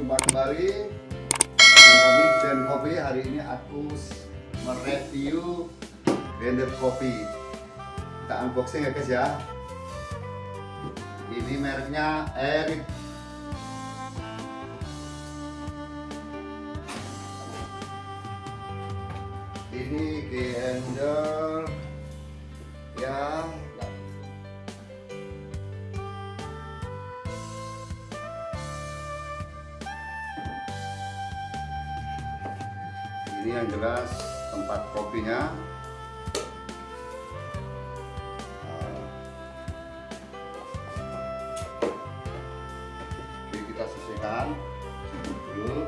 jumpa kembali. Dengan kami Dan Kopi hari ini aku mereview blender kopi. Kita unboxing ya guys ya. Ini mereknya Eric. Ini blender ini yang jelas tempat kopinya. Oke, kita sisihkan dulu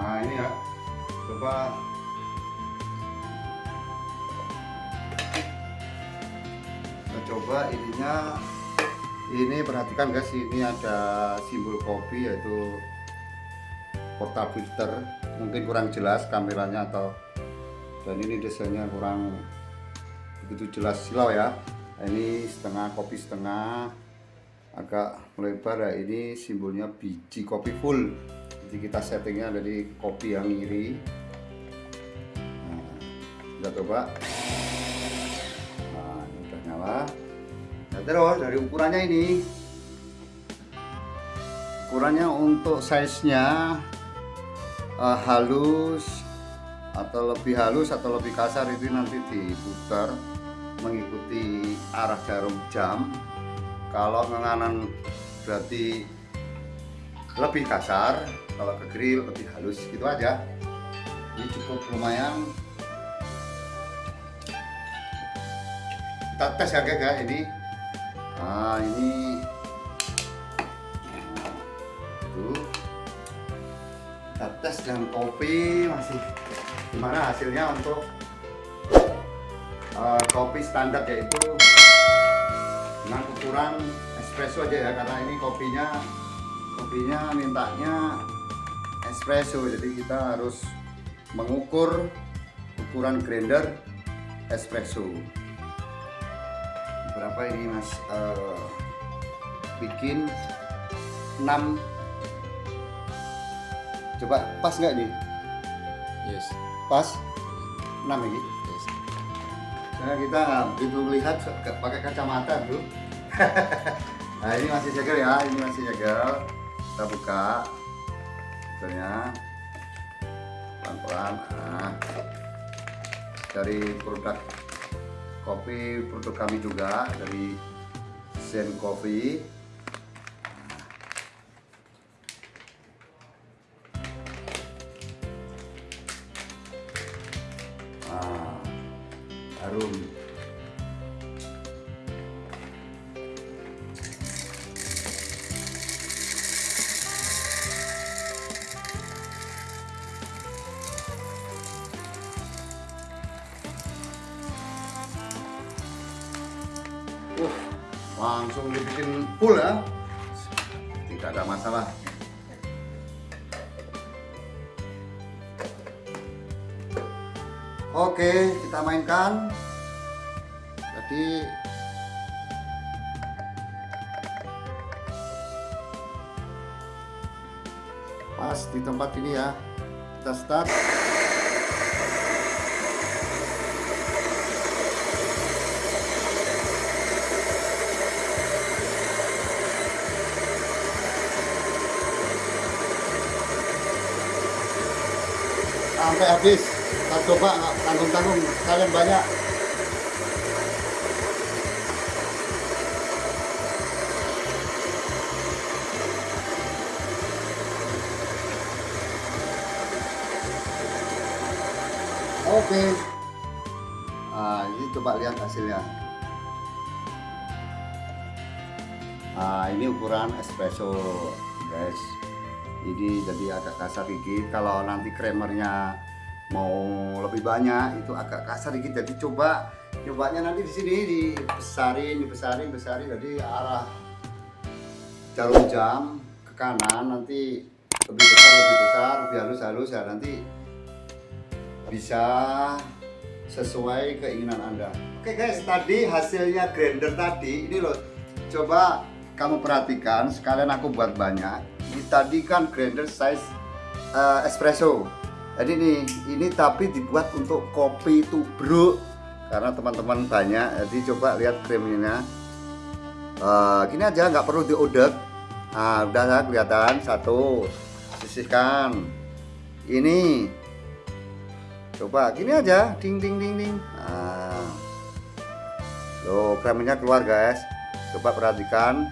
Nah ini ya, coba kita coba ininya. Ini perhatikan guys, ini ada simbol kopi yaitu portal filter. Mungkin kurang jelas kameranya atau dan ini desainnya kurang begitu jelas silau ya. Nah, ini setengah kopi setengah agak melebar ya. Ini simbolnya biji kopi full jadi kita settingnya dari kopi yang iri. Nah, kita coba. Nah ini udah nyala. Nah terus dari ukurannya ini. Ukurannya untuk size nya uh, halus atau lebih halus atau lebih kasar itu nanti diputar mengikuti arah jarum jam. Kalau menganan berarti lebih kasar kalau ke grill lebih halus gitu aja. Ini cukup lumayan. Kita tes ya guys ya ini. Nah ini. Tuh. Kita tes dengan kopi masih gimana hasilnya untuk uh, kopi standar yaitu dengan ukuran espresso aja ya karena ini kopinya kopinya mintanya espresso jadi kita harus mengukur ukuran grinder espresso. Berapa ini mas? Uh, bikin 6 coba pas nggak nih Yes. pas? 6 ini? Yes. karena kita begitu melihat pakai kacamata bro nah ini masih segel ya ini masih segel. Kita buka filternya pelan-pelan nah, dari produk kopi produk kami juga dari Zen Coffee. Nah, harum langsung dibikin full ya. Tidak ada masalah. Oke, kita mainkan. Jadi pas di tempat ini ya. Kita start. Sampai habis. Kita coba nggak tanggung-tanggung. Kalian banyak. Oke. Nah ini coba lihat hasilnya. Nah ini ukuran espresso guys ini jadi agak kasar dikit kalau nanti kremernya mau lebih banyak itu agak kasar dikit jadi coba cobanya nanti di sini dibesarin dibesarin besarin. Jadi arah jarum jam ke kanan nanti lebih besar lebih besar lebih halus halus. Ya nanti bisa sesuai keinginan anda. Oke guys tadi hasilnya grinder tadi. Ini loh coba kamu perhatikan. Sekalian aku buat banyak tadi kan grinder size uh, espresso. Jadi nih ini tapi dibuat untuk kopi tubruk. Karena teman-teman banyak jadi coba lihat krimnya uh, gini aja nggak perlu diodek. Nah udah kelihatan. Satu sisihkan. Ini. Coba gini aja. Ding ding ding ding. Nah. loh kremnya keluar guys. Coba perhatikan.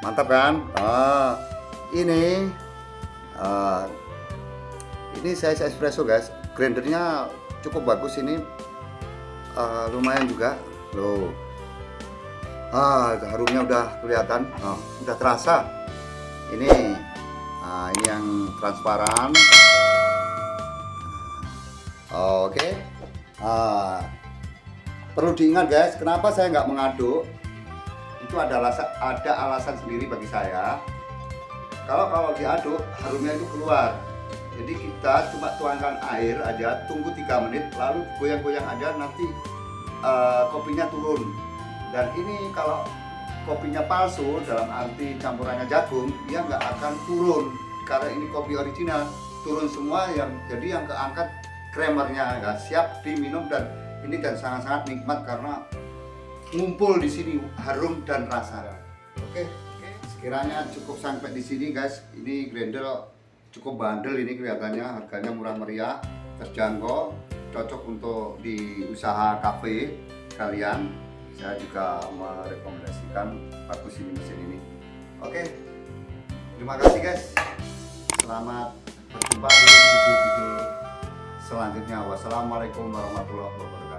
Mantap kan? Ah, ini uh, ini saya espresso guys. Grindernya cukup bagus ini. Uh, lumayan juga. Loh. Ah harumnya udah kelihatan. Oh, udah terasa. Ini nah, ini yang transparan. Oke. Okay. ah, perlu diingat guys kenapa saya nggak mengaduk? Itu ada alasan ada alasan sendiri bagi saya kalau kalau diaduk harumnya itu keluar jadi kita cuma tuangkan air aja tunggu tiga menit lalu goyang-goyang aja nanti uh, kopinya turun dan ini kalau kopinya palsu dalam arti campurannya jagung dia nggak akan turun karena ini kopi original turun semua yang jadi yang keangkat kremernya nggak siap diminum dan ini dan sangat-sangat nikmat karena ngumpul di sini harum dan rasa. Oke, oke. Sekiranya cukup sampai di sini guys. Ini grendel cukup bandel ini kelihatannya harganya murah meriah, terjangkau, cocok untuk di usaha kafe kalian. Saya juga merekomendasikan bagus ini mesin ini. Oke. Terima kasih guys. Selamat berjumpa di video-video selanjutnya. Wassalamualaikum warahmatullahi wabarakatuh.